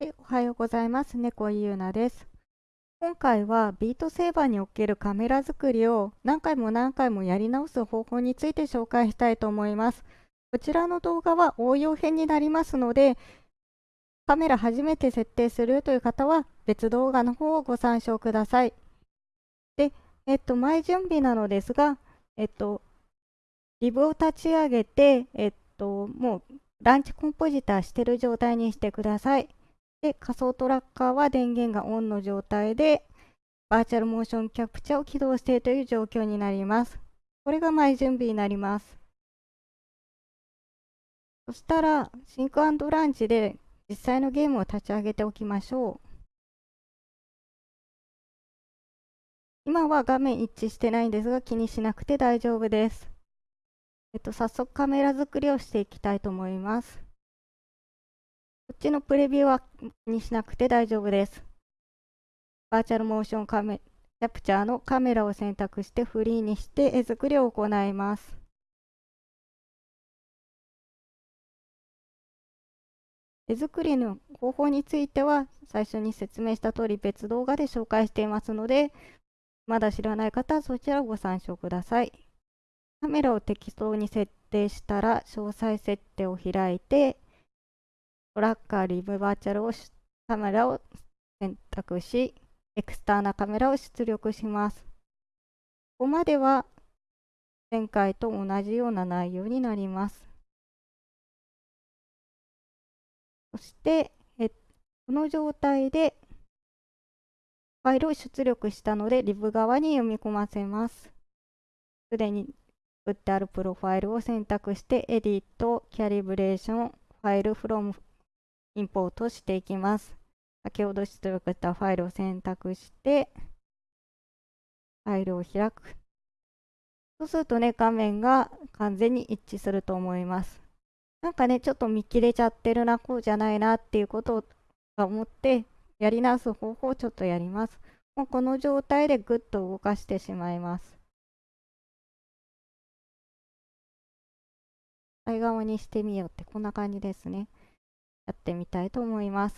おはようございます。猫ゆうなです。今回はビートセーバーにおけるカメラ作りを何回も何回もやり直す方法について紹介したいと思います。こちらの動画は応用編になりますので、カメラ初めて設定するという方は別動画の方をご参照ください。で、えっと、前準備なのですが、えっと、リブを立ち上げて、えっと、もうランチコンポジターしてる状態にしてください。で、仮想トラッカーは電源がオンの状態で、バーチャルモーションキャプチャを起動してという状況になります。これが前準備になります。そしたら、シンクランチで実際のゲームを立ち上げておきましょう。今は画面一致してないんですが気にしなくて大丈夫です。えっと、早速カメラ作りをしていきたいと思います。こっちのプレビューはにしなくて大丈夫です。バーチャルモーションカメキャプチャーのカメラを選択してフリーにして絵作りを行います。絵作りの方法については最初に説明した通り別動画で紹介していますのでまだ知らない方はそちらをご参照ください。カメラを適当に設定したら詳細設定を開いてトラッカーリブバーチャルをカメラを選択し、エクスターナカメラを出力します。ここまでは前回と同じような内容になります。そして、えこの状態でファイルを出力したので、リブ側に読み込ませます。すでに作ってあるプロファイルを選択して、エディット、キャリブレーション、ファイルフロムインポートしていきます。先ほど出力したファイルを選択して、ファイルを開く。そうするとね、画面が完全に一致すると思います。なんかね、ちょっと見切れちゃってるな、こうじゃないなっていうことを思って、やり直す方法をちょっとやります。もうこの状態でぐっと動かしてしまいます。対側にしてみようってこんな感じですね。やってみたいと思います。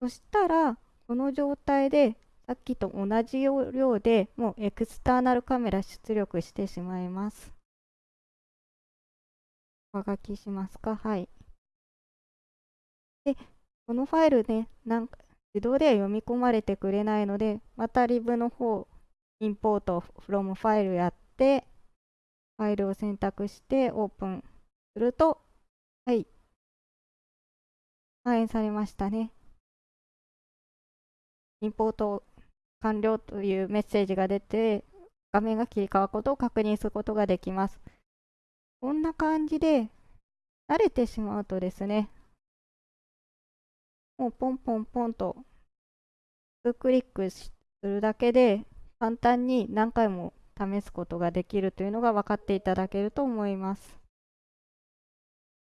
そしたら、この状態でさっきと同じ要領でもうエクスターナルカメラ出力してしまいます。上書きしますか？はい。で、このファイルね、なんか自動では読み込まれてくれないので、またリブの方、インポート from ファイルやって、ファイルを選択してオープンすると、はい、反映されましたね。インポート完了というメッセージが出て、画面が切り替わることを確認することができます。こんな感じで、慣れてしまうとですね、もうポンポンポンと、クリックするだけで、簡単に何回も試すことができるというのが分かっていただけると思います。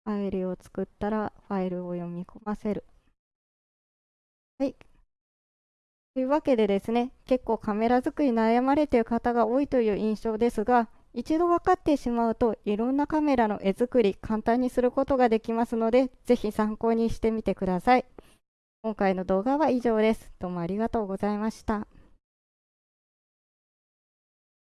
ファイルを作ったらファイルを読み込ませる。はい。というわけでですね、結構カメラ作り悩まれている方が多いという印象ですが、一度分かってしまうといろんなカメラの絵作り簡単にすることができますので、ぜひ参考にしてみてください。今回の動画は以上です。どうもありがとうございました。